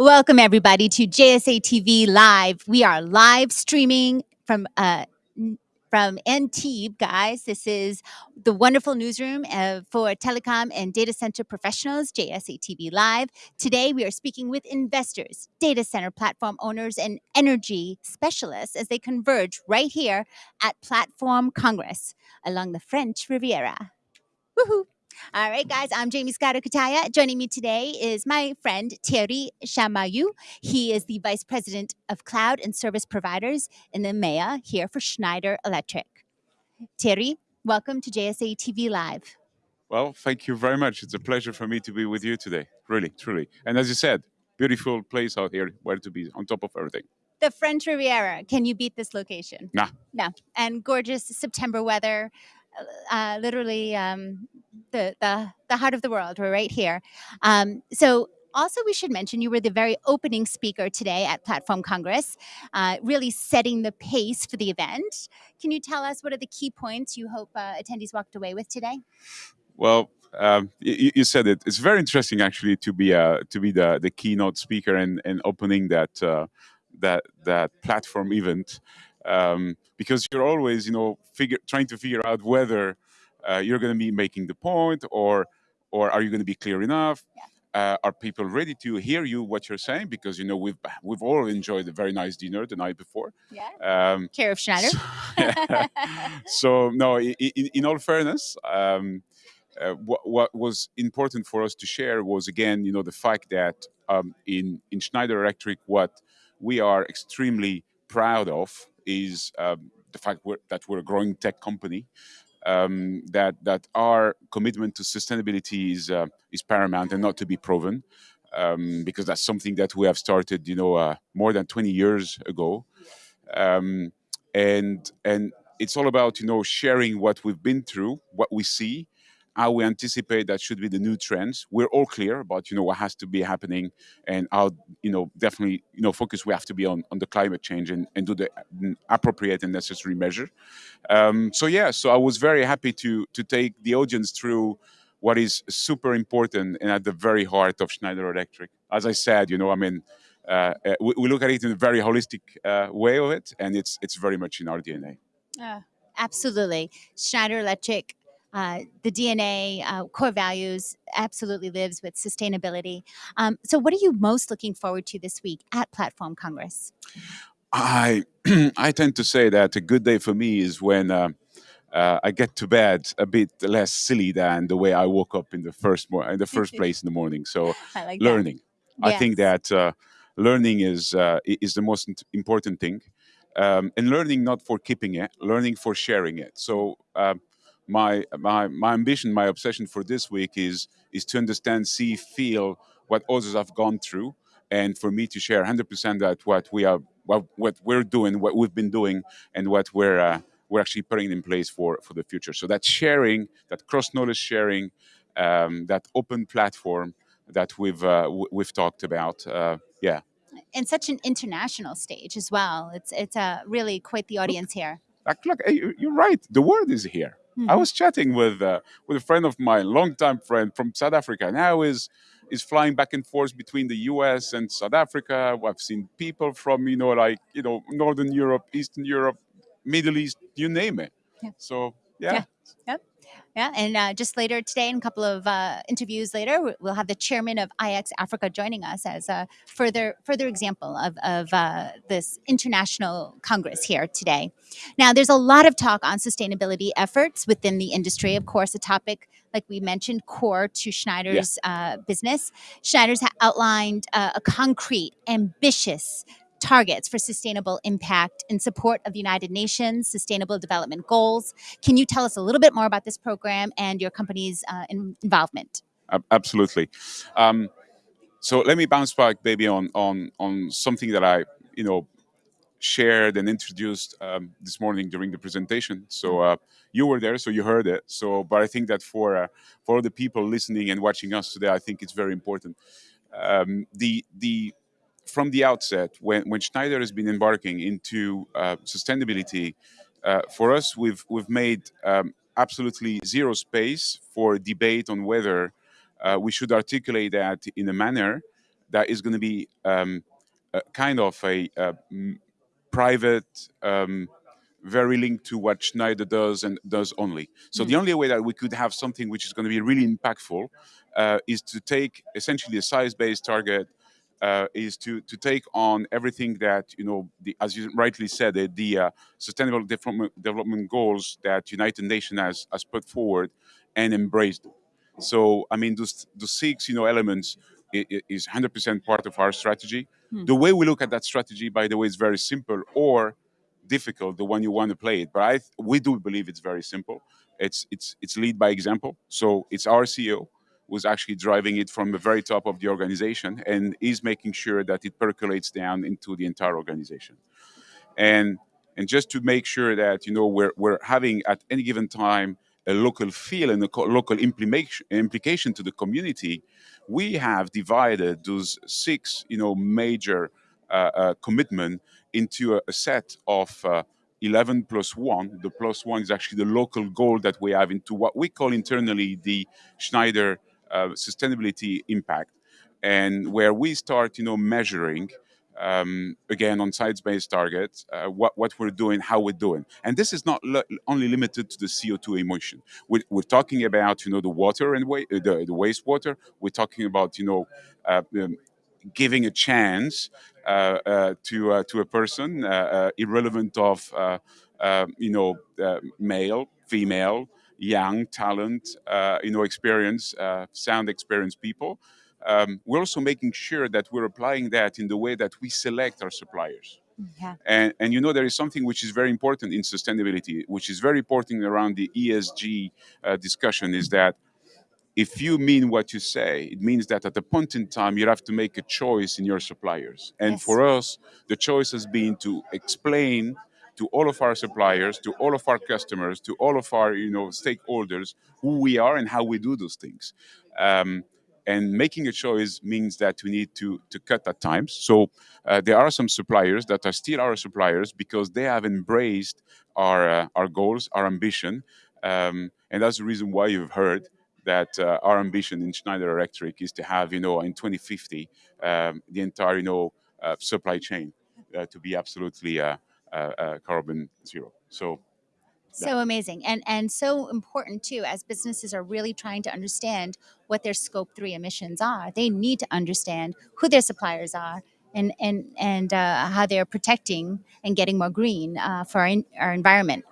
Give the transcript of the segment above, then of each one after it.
Welcome, everybody, to JSA TV Live. We are live streaming from uh, from Antibes, guys. This is the wonderful newsroom uh, for telecom and data center professionals, JSA TV Live. Today, we are speaking with investors, data center platform owners, and energy specialists as they converge right here at Platform Congress along the French Riviera. Woohoo! All right, guys, I'm Jaymie Scotto Cutaia. Joining me today is my friend Thierry Chamayou. He is the Vice President of Cloud and Service Providers in the MEA here for Schneider Electric. Thierry, welcome to JSA TV Live. Well, thank you very much. It's a pleasure for me to be with you today. Really, truly. And as you said, beautiful place out here where to be on top of everything. The French Riviera. Can you beat this location? Nah. No. And gorgeous September weather. Uh, literally um, the, the the heart of the world. We're right here. Um, so also we should mention you were the very opening speaker today at Platform Congress, uh, really setting the pace for the event. Can you tell us what are the key points you hope uh, attendees walked away with today? Well, um, you, you said it. It's very interesting actually to be uh, to be the, the keynote speaker and, and opening that uh, that that platform event um, because you're always you know figure trying to figure out whether uh, you're going to be making the point or or are you going to be clear enough uh, are people ready to hear you what you're saying because you know we've we've all enjoyed a very nice dinner the night before Yeah. um, Care of Schneider. so, so, no in, in all fairness um, uh, what, what was important for us to share was again you know the fact that um, in in Schneider Electric what we are extremely proud of is um, the fact we're, that we're a growing tech company. Um, that that our commitment to sustainability is uh, is paramount and not to be proven, um, because that's something that we have started, you know, uh, more than 20 years ago, um, and and it's all about you know sharing what we've been through, what we see, how we anticipate that should be the new trends. We're all clear about you know what has to be happening and how you know definitely you know focus we have to be on, on the climate change and, and do the mm, appropriate and necessary measure. Um, so yeah, so I was very happy to to take the audience through what is super important and at the very heart of Schneider Electric. As I said, you know, I mean. Uh, uh, we, we look at it in a very holistic uh, way of it, and it's it's very much in our DNA. Uh, absolutely. Schneider Electric, uh, the DNA, uh, core values, absolutely lives with sustainability. Um, so, what are you most looking forward to this week at Platform Congress? I I tend to say that a good day for me is when uh, uh, I get to bed a bit less silly than the way I woke up in the first in the first place in the morning. So I like learning, I think that uh, learning is uh, is the most important thing, um, and learning not for keeping it, learning for sharing it. So. Um, my, my my ambition, my obsession for this week is is to understand, see, feel what others have gone through, and for me to share 100% that what we are what, what we're doing what we've been doing and what we're uh, we're actually putting in place for for the future so that sharing that cross knowledge sharing um, that open platform that we've uh, we've talked about uh, yeah And such an international stage as well. It's it's uh, really quite the audience here. like, look you- you're right the world is here I Mhm. was chatting with uh, with a friend of mine, longtime friend from South Africa. Now is is flying back and forth between the U.S. and South Africa. I've seen people from you know like you know Northern Europe, Eastern Europe, Middle East, you name it. Yeah. So yeah, Yeah. Yep. Yeah, and uh, just later today, in a couple of uh, interviews later, we- we'll have the chairman of IX Africa joining us as a further further example of, of uh, this international congress here today. Now, there's a lot of talk on sustainability efforts within the industry. Of course, a topic like we mentioned, core to Schneider's uh, business. Schneider's outlined uh, a concrete, ambitious targets for sustainable impact in support of the United Nations Sustainable Development Goals. Can you tell us a little bit more about this program and your company's uh, in- involvement? Absolutely. Um, so let me bounce back, maybe on on on something that I you know shared and introduced um, this morning during the presentation. So uh, you were there, so you heard it. So, but I think that for uh, for the people listening and watching us today, I think it's very important. Um, the the from the outset, when when Schneider has been embarking into uh, sustainability, uh, for us, we've we've made um, absolutely zero space for debate on whether uh, we should articulate that in a manner that is going to be um, kind of a, a private, um, very linked to what Schneider does and does only. So mm. the only way that we could have something which is going to be really impactful uh, is to take essentially a science-based target uh, is to to take on everything that you know, the, as you rightly said, the, the uh, sustainable development, development goals that United Nations has has put forward and embraced. So I mean, those the six you know elements is 100% part of our strategy. Hmm. The way we look at that strategy, by the way, is very simple or difficult, the one you want to play it. But I, we do believe it's very simple. It's it's it's lead by example. So it's our CEO who's actually driving it from the very top of the organization and is making sure that it percolates down into the entire organization. And and just to make sure that you know we're we're having at any given time a local feel and a local implication implication to the community, we have divided those six you know major uh, uh, commitment into a, a set of uh, 11 plus 1. The plus 1 is actually the local goal that we have into what we call internally the Schneider sustainability impact, and where we start, you know, measuring um, again on science-based targets, uh, what, what we're doing, how we're doing. And this is not only limited to the CO2 emission. We're, we're, talking about, you know, the water and wa- the, the wastewater. We're talking about, you know, uh, um, giving a chance uh, uh, to uh, to a person, irrelevant of, you know, male, female, young, talent, uh, you know, experience, uh, sound experience people. Um, we're also making sure that we're applying that in the way that we select our suppliers. Yeah. And, and you know, there is something which is very important in sustainability, which is very important around the ESG uh, discussion is that if you mean what you say, it means that at a point in time you have to make a choice in your suppliers. And yes. for us, the choice has been to explain to all of our suppliers, to all of our customers, to all of our you know stakeholders who we are and how we do those things. Um, and making a choice means that we need to to cut at times. So uh, there are some suppliers that are still our suppliers because they have embraced our uh, our goals, our ambition, um, and that's the reason why you've heard that uh, our ambition in Schneider Electric is to have you know in 2050 um, the entire you know uh, supply chain uh, to be absolutely uh, carbon zero. So so amazing and and so important too as businesses are really trying to understand what their scope 3 emissions are they need to understand who their suppliers are and and and uh, how they're protecting and getting more green uh, for our, in, our environment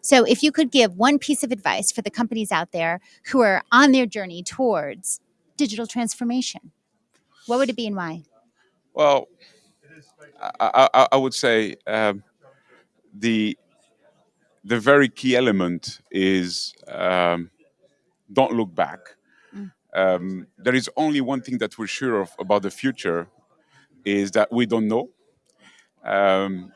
so if you could give one piece of advice for the companies out there who are on their journey towards digital transformation what would it be and why well i, I, I would say um, the the very key element is um, don't look back. Mm. Um, there is only one thing that we're sure of about the future is that we don't know. Um,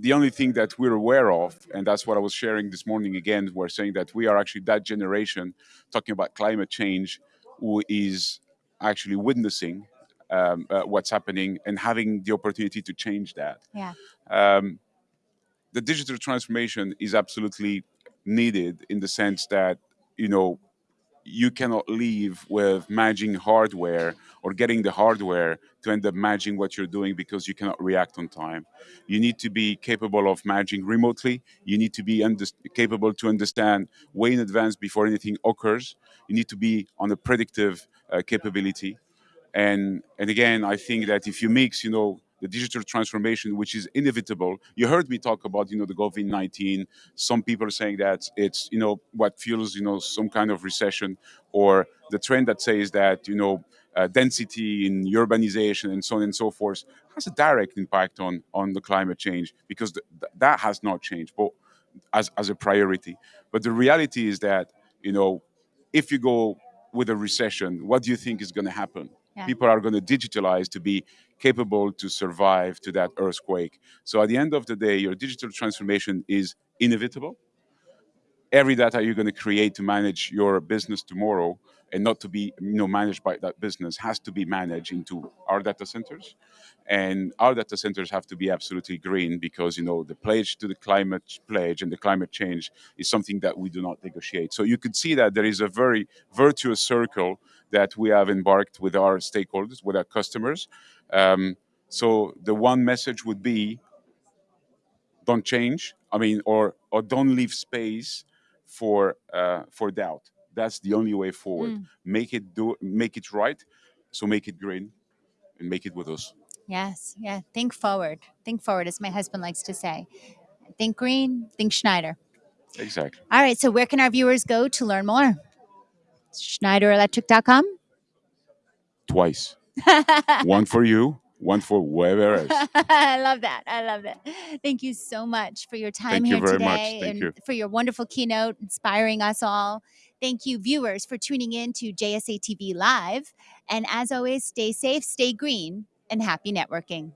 the only thing that we're aware of, and that's what I was sharing this morning again, we're saying that we are actually that generation talking about climate change who is actually witnessing um, uh, what's happening and having the opportunity to change that. Yeah. Um, the digital transformation is absolutely needed in the sense that you know you cannot leave with managing hardware or getting the hardware to end up managing what you're doing because you cannot react on time. You need to be capable of managing remotely. You need to be capable to understand way in advance before anything occurs. You need to be on a predictive uh, capability. And, and again, I think that if you mix, you know, the digital transformation, which is inevitable. You heard me talk about, you know, the COVID-19. Some people are saying that it's, you know, what fuels, you know, some kind of recession or the trend that says that, you know, uh, density in urbanization and so on and so forth has a direct impact on, on the climate change because th that has not changed but as, as a priority. But the reality is that, you know, if you go with a recession, what do you think is going to happen? Yeah. People are going to digitalize to be capable to survive to that earthquake. So at the end of the day, your digital transformation is inevitable. every data you're going to create to manage your business tomorrow and not to be you know managed by that business has to be managed into our data centers and our data centers have to be absolutely green because you know the pledge to the climate pledge and the climate change is something that we do not negotiate so you could see that there is a very virtuous circle that we have embarked with our stakeholders with our customers um, so the one message would be don't change i mean or or don't leave space for uh, for doubt that's the only way forward Mm. make it do make it right so make it green and make it with us Yes, yeah. Think forward. Think forward, as my husband likes to say. Think green, think Schneider. exactly All right, so where can our viewers go to learn more? SchneiderElectric.com? twice one for you one for whoever else I love that. I love that. Thank you so much for your time Thank you here very today much. Thank and you. for your wonderful keynote, inspiring us all. Thank you, viewers, for tuning in to JSA TV Live. And as always, stay safe, stay green, and happy networking.